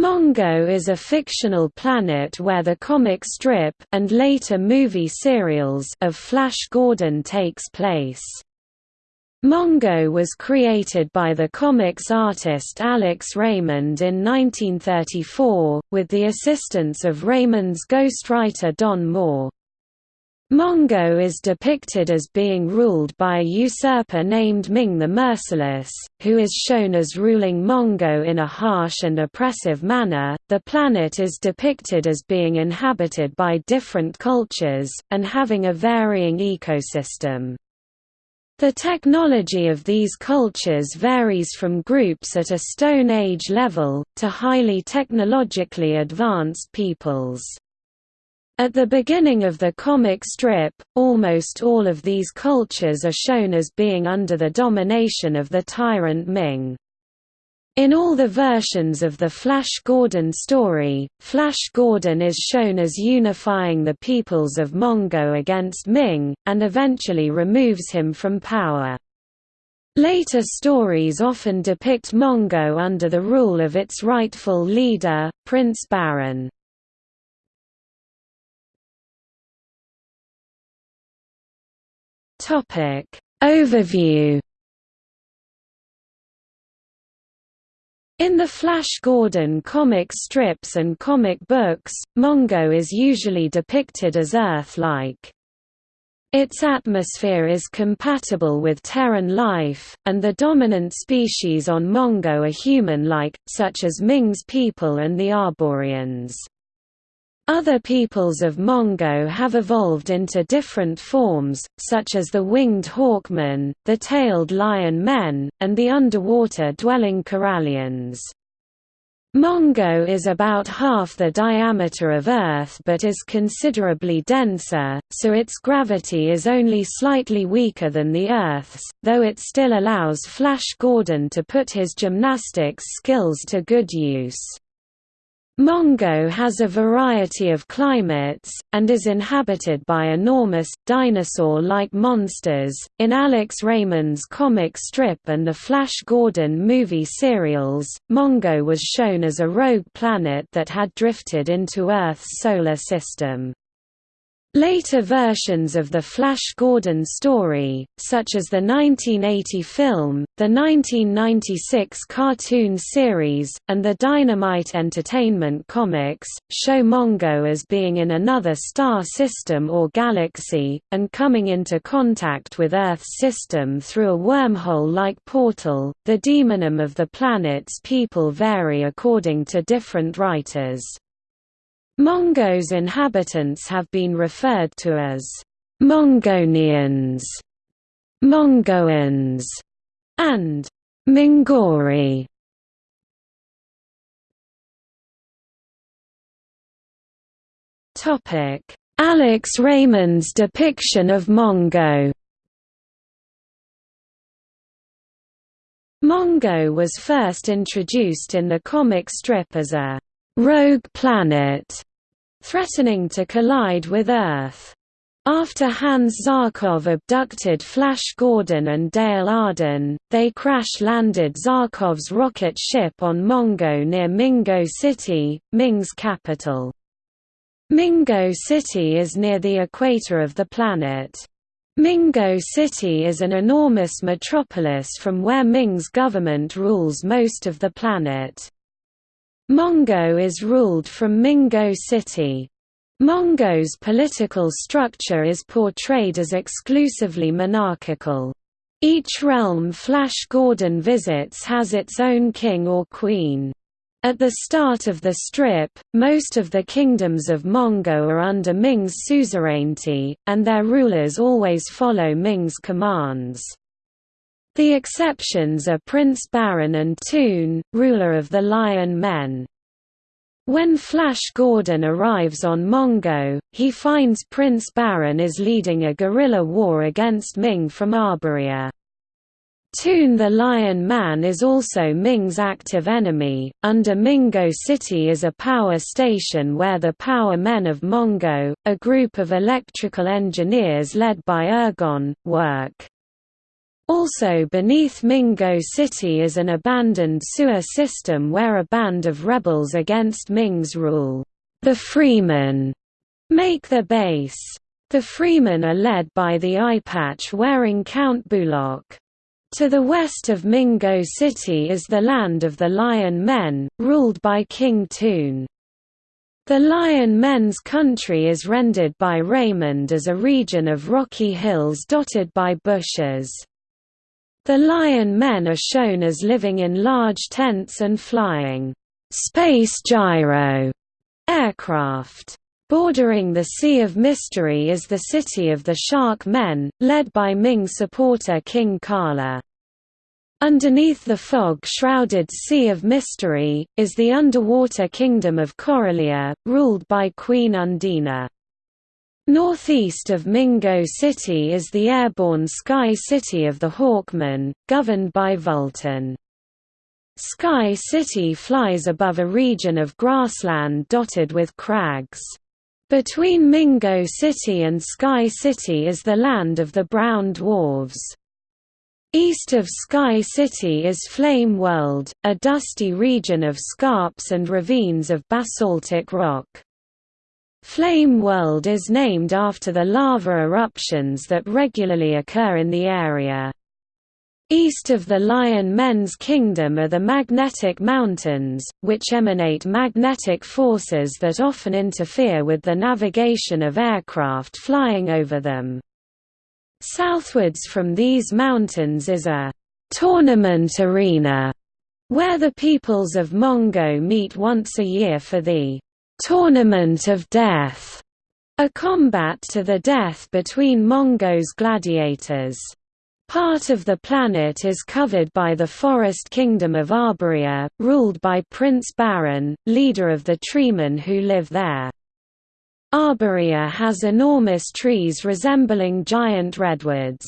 Mongo is a fictional planet where the comic strip and later movie serials of Flash Gordon takes place. Mongo was created by the comics artist Alex Raymond in 1934, with the assistance of Raymond's ghostwriter Don Moore. Mongo is depicted as being ruled by a usurper named Ming the Merciless, who is shown as ruling Mongo in a harsh and oppressive manner. The planet is depicted as being inhabited by different cultures, and having a varying ecosystem. The technology of these cultures varies from groups at a Stone Age level, to highly technologically advanced peoples. At the beginning of the comic strip, almost all of these cultures are shown as being under the domination of the tyrant Ming. In all the versions of the Flash Gordon story, Flash Gordon is shown as unifying the peoples of Mongo against Ming, and eventually removes him from power. Later stories often depict Mongo under the rule of its rightful leader, Prince Barin. Topic Overview In the Flash Gordon comic strips and comic books, Mongo is usually depicted as Earth-like. Its atmosphere is compatible with Terran life, and the dominant species on Mongo are human-like, such as Ming's people and the Arborians. Other peoples of Mongo have evolved into different forms, such as the winged hawkmen, the tailed lion men, and the underwater-dwelling Corallians. Mongo is about half the diameter of Earth but is considerably denser, so its gravity is only slightly weaker than the Earth's, though it still allows Flash Gordon to put his gymnastics skills to good use. Mongo has a variety of climates, and is inhabited by enormous, dinosaur-like monsters. In Alex Raymond's comic strip and the Flash Gordon movie serials, Mongo was shown as a rogue planet that had drifted into Earth's solar system. Later versions of the Flash Gordon story, such as the 1980 film, the 1996 cartoon series, and the Dynamite Entertainment comics, show Mongo as being in another star system or galaxy, and coming into contact with Earth's system through a wormhole-like portal. The demonym of the planet's people vary according to different writers. Mongo's inhabitants have been referred to as Mongonians, Mongoans, and Mingori. Topic: Alex Raymond's depiction of Mongo. Mongo was first introduced in the comic strip as a rogue planet threatening to collide with Earth. After Hans Zarkov abducted Flash Gordon and Dale Arden, they crash-landed Zarkov's rocket ship on Mongo near Mingo City, Ming's capital. Mingo City is near the equator of the planet. Mingo City is an enormous metropolis from where Ming's government rules most of the planet. Mongo is ruled from Mingo City. Mongo's political structure is portrayed as exclusively monarchical. Each realm Flash Gordon visits has its own king or queen. At the start of the strip, most of the kingdoms of Mongo are under Ming's suzerainty, and their rulers always follow Ming's commands. The exceptions are Prince Barin and Thun, ruler of the Lion Men. When Flash Gordon arrives on Mongo, he finds Prince Barin is leading a guerrilla war against Ming from Arborea. Thun the Lion Man is also Ming's active enemy. Under Mingo City is a power station where the Power Men of Mongo, a group of electrical engineers led by Ergon, work. Also beneath Mingo City is an abandoned sewer system where a band of rebels against Ming's rule, the Freemen, make their base. The Freemen are led by the eyepatch-wearing Count Bullock. To the west of Mingo City is the land of the Lion Men, ruled by King Thun. The Lion Men's country is rendered by Raymond as a region of rocky hills dotted by bushes. The Lion Men are shown as living in large tents and flying space gyro aircraft. Bordering the Sea of Mystery is the city of the Shark Men, led by Ming supporter King Kala. Underneath the fog-shrouded Sea of Mystery, is the underwater kingdom of Coralia, ruled by Queen Undina. Northeast of Mingo City is the airborne Sky City of the Hawkmen, governed by Vultan. Sky City flies above a region of grassland dotted with crags. Between Mingo City and Sky City is the land of the Brown Dwarves. East of Sky City is Flame World, a dusty region of scarps and ravines of basaltic rock. Flame World is named after the lava eruptions that regularly occur in the area. East of the Lion Men's Kingdom are the Magnetic Mountains, which emanate magnetic forces that often interfere with the navigation of aircraft flying over them. Southwards from these mountains is a «tournament arena» where the peoples of Mongo meet once a year for the Tournament of Death, a combat to the death between Mongo's gladiators. Part of the planet is covered by the forest kingdom of Arborea, ruled by Prince Barin, leader of the treemen who live there. Arborea has enormous trees resembling giant redwoods.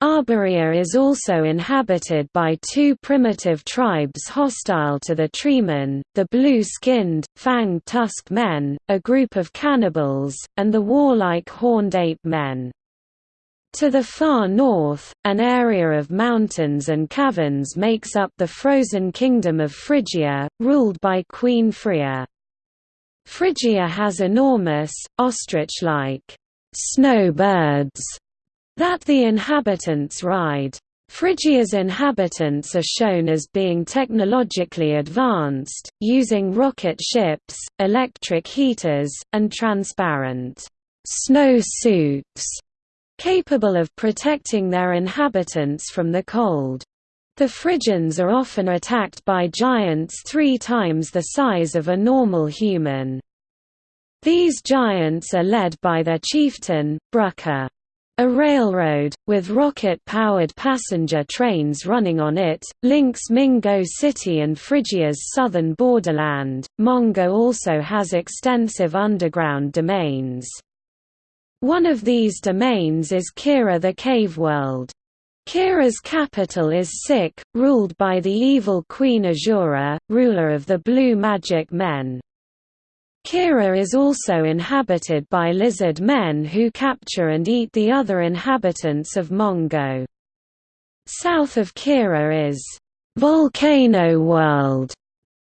Arborea is also inhabited by two primitive tribes hostile to the Treemen, the blue-skinned, fang-tusked men, a group of cannibals, and the warlike horned ape men. To the far north, an area of mountains and caverns makes up the frozen kingdom of Frigia, ruled by Queen Fria. Frigia has enormous, ostrich-like snowbirds that the inhabitants ride. Frigia's inhabitants are shown as being technologically advanced, using rocket ships, electric heaters, and transparent snow suits, capable of protecting their inhabitants from the cold. The Frigians are often attacked by giants three times the size of a normal human. These giants are led by their chieftain, Brucker. A railroad, with rocket-powered passenger trains running on it, links Mingo City and Frigia's southern borderland. Mongo also has extensive underground domains. One of these domains is Kira the Cave World. Kira's capital is Sik, ruled by the evil Queen Azura, ruler of the Blue Magic Men. Kira is also inhabited by lizard men who capture and eat the other inhabitants of Mongo. South of Kira is Volcano World,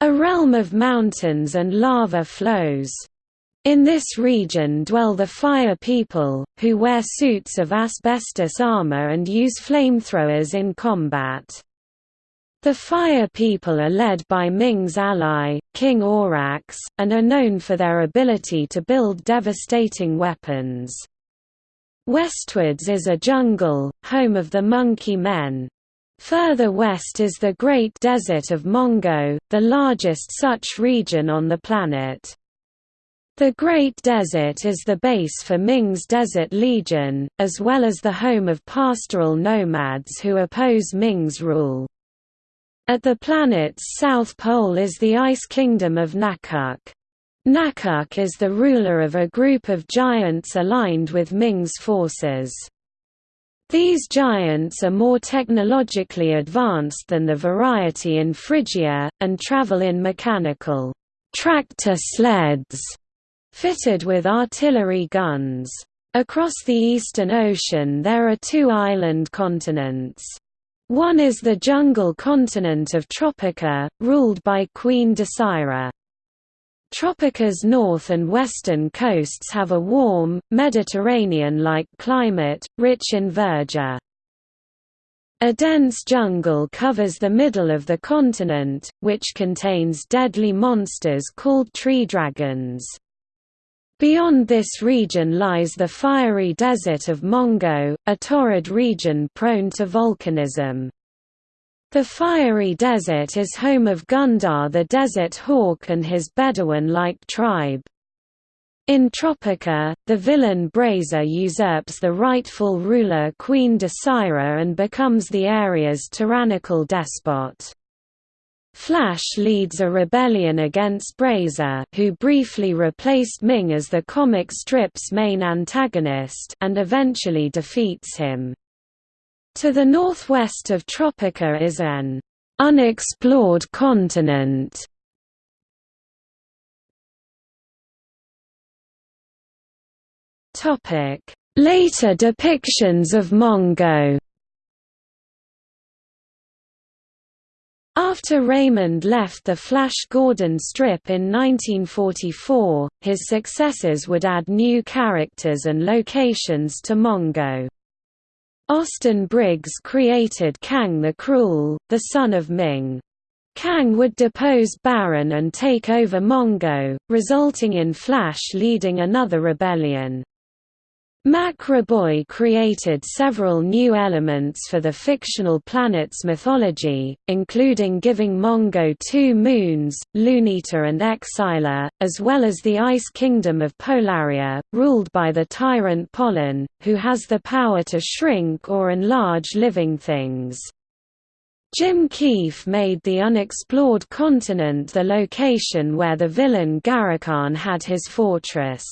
a realm of mountains and lava flows. In this region dwell the Fire People, who wear suits of asbestos armor and use flamethrowers in combat. The Fire People are led by Ming's ally, King Aurochs, and are known for their ability to build devastating weapons. Westwards is a jungle, home of the Monkey Men. Further west is the Great Desert of Mongo, the largest such region on the planet. The Great Desert is the base for Ming's Desert Legion, as well as the home of pastoral nomads who oppose Ming's rule. At the planet's south pole is the ice kingdom of Nakuk. Nakuk is the ruler of a group of giants aligned with Ming's forces. These giants are more technologically advanced than the variety in Frigia, and travel in mechanical tractor sleds fitted with artillery guns. Across the Eastern Ocean there are two island continents. One is the jungle continent of Tropica, ruled by Queen Desira. Tropica's north and western coasts have a warm, Mediterranean-like climate, rich in verdure. A dense jungle covers the middle of the continent, which contains deadly monsters called tree dragons. Beyond this region lies the fiery desert of Mongo, a torrid region prone to volcanism. The fiery desert is home of Gundar the desert hawk and his Bedouin-like tribe. In Tropica, the villain Braza usurps the rightful ruler Queen Desira and becomes the area's tyrannical despot. Flash leads a rebellion against Braza who briefly replaced Ming as the comic strip's main antagonist and eventually defeats him. To the northwest of Tropica is an unexplored continent. Later depictions of Mongo. After Raymond left the Flash Gordon strip in 1944, his successors would add new characters and locations to Mongo. Austin Briggs created Kang the Cruel, the son of Ming. Kang would depose Barin and take over Mongo, resulting in Flash leading another rebellion. Mac Raboy created several new elements for the fictional planet's mythology, including giving Mongo two moons, Lunita and Exila, as well as the Ice Kingdom of Polaria, ruled by the tyrant Pollen, who has the power to shrink or enlarge living things. Jim Keefe made the unexplored continent the location where the villain Garakan had his fortress.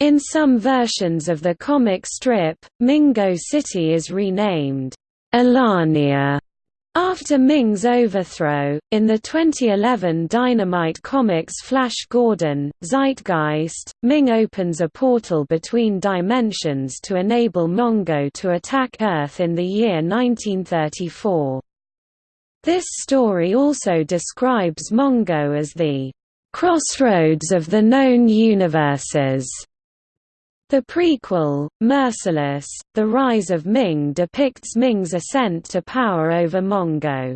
In some versions of the comic strip, Mingo City is renamed Elania after Ming's overthrow, in the 2011 Dynamite Comics Flash Gordon, Zeitgeist, Ming opens a portal between dimensions to enable Mongo to attack Earth in the year 1934. This story also describes Mongo as the crossroads of the known universes. The prequel, Merciless, The Rise of Ming depicts Ming's ascent to power over Mongo.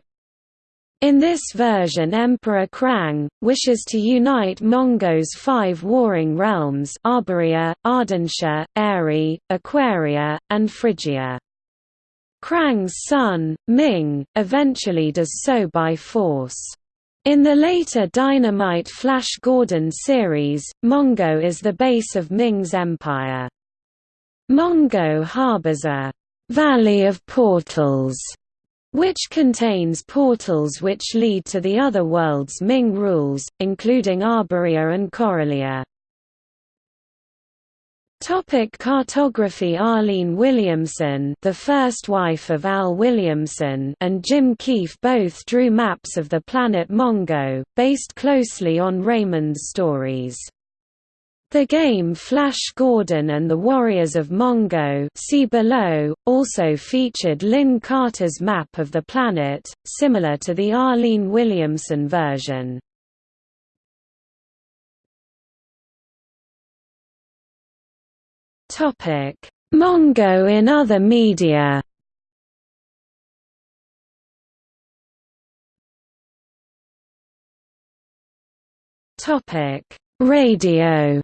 In this version Emperor Krang, wishes to unite Mongo's five warring realms Arborea, Ardentia, Aerie, Aquaria, and Frigia. Krang's son, Ming, eventually does so by force. In the later Dynamite Flash Gordon series, Mongo is the base of Ming's empire. Mongo harbors a «valley of portals» which contains portals which lead to the other worlds Ming rules, including Arborea and Coralia. Topic cartography Arlene Williamson the first wife of Al Williamson and Jim Keefe both drew maps of the planet Mongo, based closely on Raymond's stories. The game Flash Gordon and the Warriors of Mongo see below, also featured Lin Carter's map of the planet, similar to the Arlene Williamson version. Topic: Mongo in other media. Topic: Radio.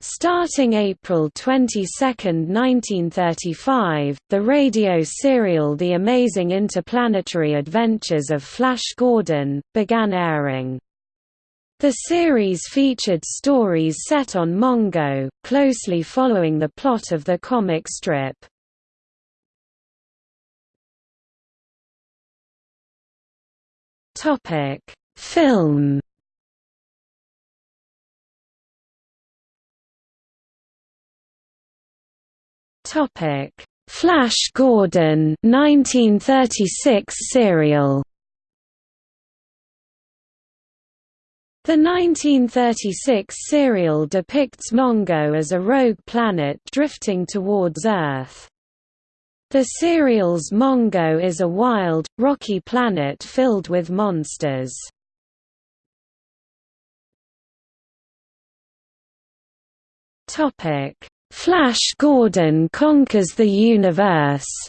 Starting April 22, 1935, the radio serial The Amazing Interplanetary Adventures of Flash Gordon, began airing. The series featured stories set on Mongo, closely following the plot of the comic strip. Topic: Film. Topic: Flash Gordon 1936 serial. The 1936 serial depicts Mongo as a rogue planet drifting towards Earth. The serial's Mongo is a wild, rocky planet filled with monsters. Flash Gordon conquers the universe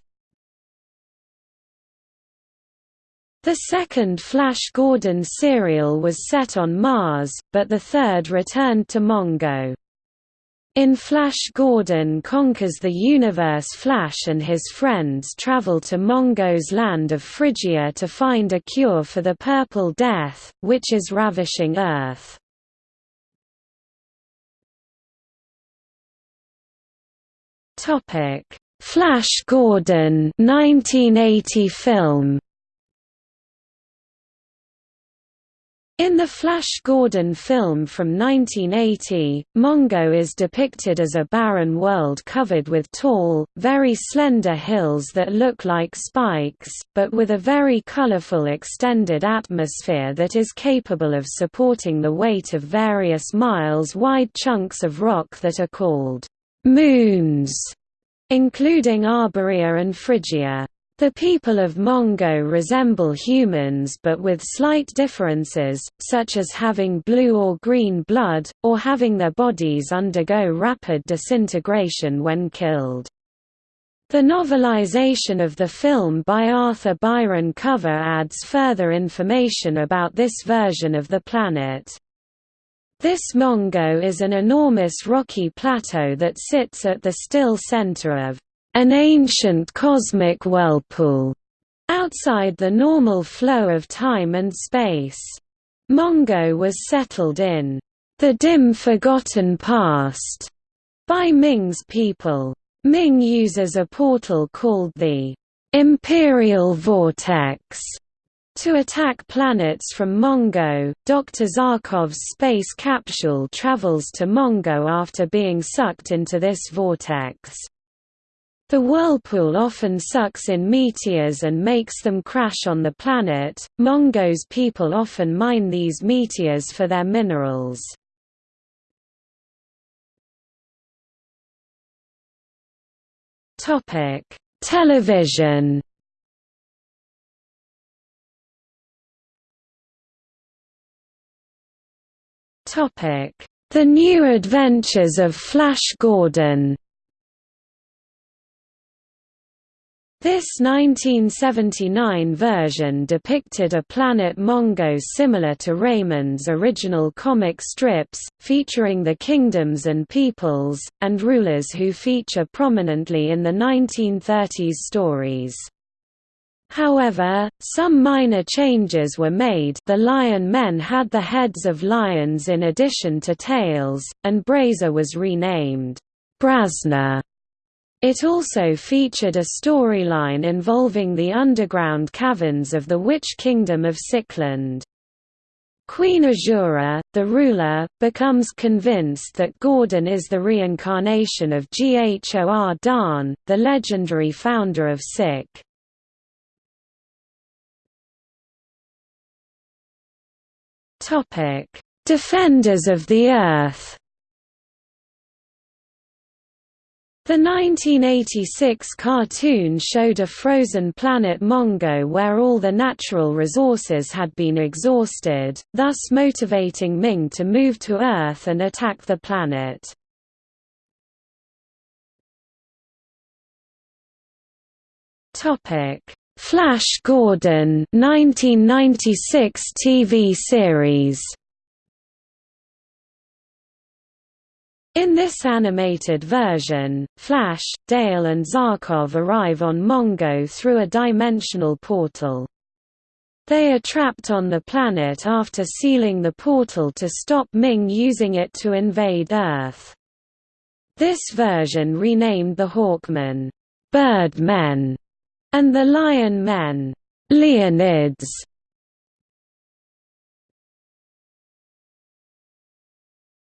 The second Flash Gordon serial was set on Mars, but the third returned to Mongo. In Flash Gordon Conquers the Universe Flash and his friends travel to Mongo's land of Frigia to find a cure for the Purple Death, which is ravishing Earth. Flash Gordon 1980 film In the Flash Gordon film from 1980, Mongo is depicted as a barren world covered with tall, very slender hills that look like spikes, but with a very colorful extended atmosphere that is capable of supporting the weight of various miles-wide chunks of rock that are called moons, including Arborea and Frigia. The people of Mongo resemble humans but with slight differences, such as having blue or green blood, or having their bodies undergo rapid disintegration when killed. The novelization of the film by Arthur Byron Cover adds further information about this version of the planet. This Mongo is an enormous rocky plateau that sits at the still center of an ancient cosmic whirlpool, outside the normal flow of time and space. Mongo was settled in the dim forgotten past by Ming's people. Ming uses a portal called the Imperial Vortex to attack planets from Mongo. Dr. Zarkov's space capsule travels to Mongo after being sucked into this vortex. The whirlpool often sucks in meteors and makes them crash on the planet. Mongo's people often mine these meteors for their minerals. Topic: Television. Topic: The New Adventures of Flash Gordon. This 1979 version depicted a planet Mongo similar to Raymond's original comic strips, featuring the kingdoms and peoples, and rulers who feature prominently in the 1930s stories. However, some minor changes were made the Lion Men had the heads of lions in addition to tails, and Braza was renamed Brazna it also featured a storyline involving the underground caverns of the Witch Kingdom of Sickland. Queen Azura, the ruler, becomes convinced that Gordon is the reincarnation of Ghor Dan, the legendary founder of Sick. Defenders of the Earth The 1986 cartoon showed a frozen planet Mongo where all the natural resources had been exhausted, thus motivating Ming to move to Earth and attack the planet. Flash Gordon 1996 TV series In this animated version, Flash, Dale and Zarkov arrive on Mongo through a dimensional portal. They are trapped on the planet after sealing the portal to stop Ming using it to invade Earth. This version renamed the Hawkmen, Bird Men, and the Lion Men, Leonids.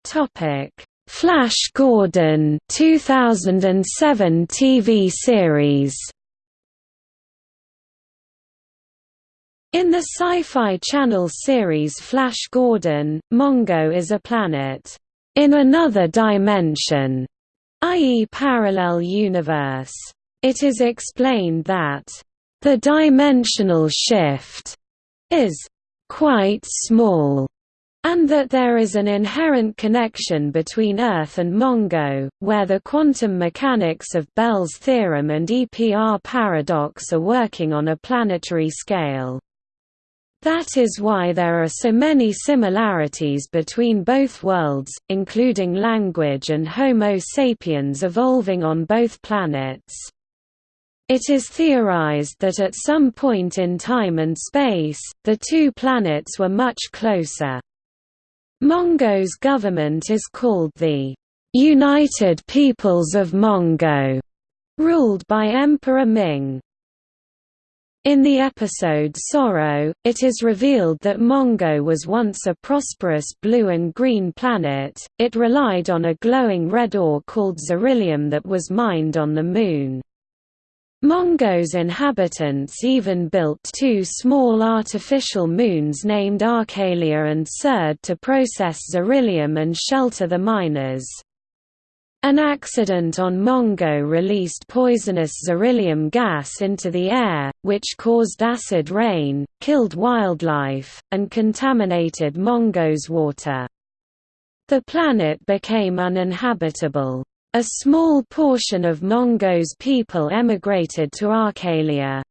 Topic Flash Gordon 2007 TV series In the Sci-Fi Channel series Flash Gordon, Mongo is a planet in another dimension, i.e. parallel universe. It is explained that the dimensional shift is quite small and that there is an inherent connection between Earth and Mongo, where the quantum mechanics of Bell's theorem and EPR paradox are working on a planetary scale. That is why there are so many similarities between both worlds, including language and Homo sapiens evolving on both planets. It is theorized that at some point in time and space, the two planets were much closer. Mongo's government is called the United Peoples of Mongo, ruled by Emperor Ming. In the episode Sorrow, it is revealed that Mongo was once a prosperous blue and green planet, it relied on a glowing red ore called Xerillium that was mined on the Moon. Mongo's inhabitants even built two small artificial moons named Arcalia and Serd to process Xerillium and shelter the miners. An accident on Mongo released poisonous xerillium gas into the air, which caused acid rain, killed wildlife, and contaminated Mongo's water. The planet became uninhabitable. A small portion of Mongo's people emigrated to Arcalia.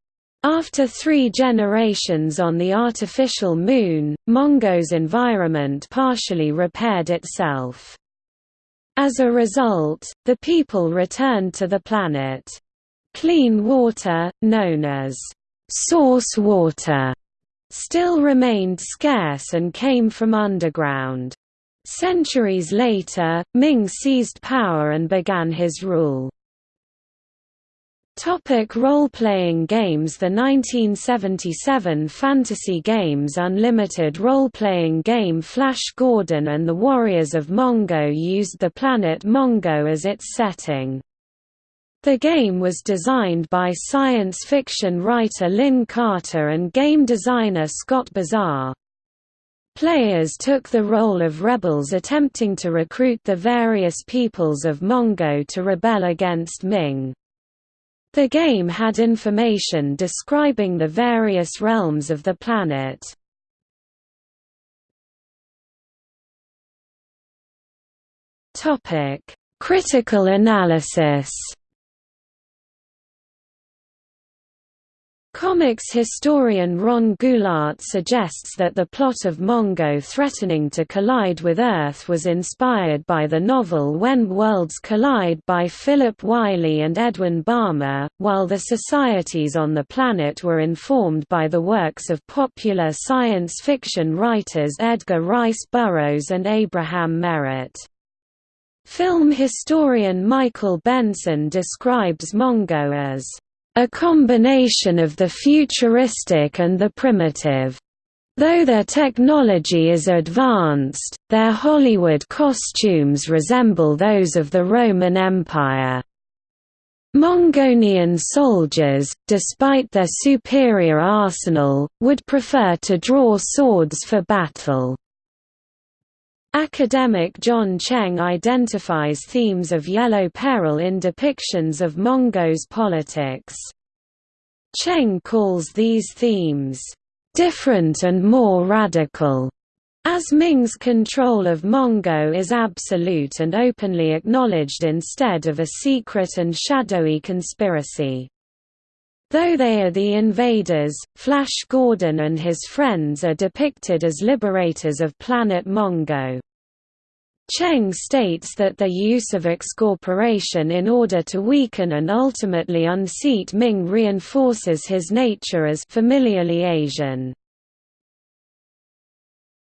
After three generations on the artificial moon, Mongo's environment partially repaired itself. As a result, the people returned to the planet. Clean water, known as source water, still remained scarce and came from underground. Centuries later, Ming seized power and began his rule. Topic role-playing games The 1977 Fantasy Games Unlimited role-playing game Flash Gordon and the Warriors of Mongo used the planet Mongo as its setting. The game was designed by science fiction writer Lin Carter and game designer Scott Bizar. Players took the role of rebels attempting to recruit the various peoples of Mongo to rebel against Ming. The game had information describing the various realms of the planet. Critical analysis Comics historian Ron Goulart suggests that the plot of Mongo threatening to collide with Earth was inspired by the novel When Worlds Collide by Philip Wylie and Edwin Balmer, while the societies on the planet were informed by the works of popular science fiction writers Edgar Rice Burroughs and Abraham Merritt. Film historian Michael Benson describes Mongo as a combination of the futuristic and the primitive. Though their technology is advanced, their Hollywood costumes resemble those of the Roman Empire. Mongolian soldiers, despite their superior arsenal, would prefer to draw swords for battle. Academic John Cheng identifies themes of yellow peril in depictions of Mongo's politics. Cheng calls these themes, "...different and more radical." As Ming's control of Mongo is absolute and openly acknowledged instead of a secret and shadowy conspiracy. Though they are the invaders, Flash Gordon and his friends are depicted as liberators of planet Mongo. Cheng states that the use of excorporation in order to weaken and ultimately unseat Ming reinforces his nature as familiarly Asian.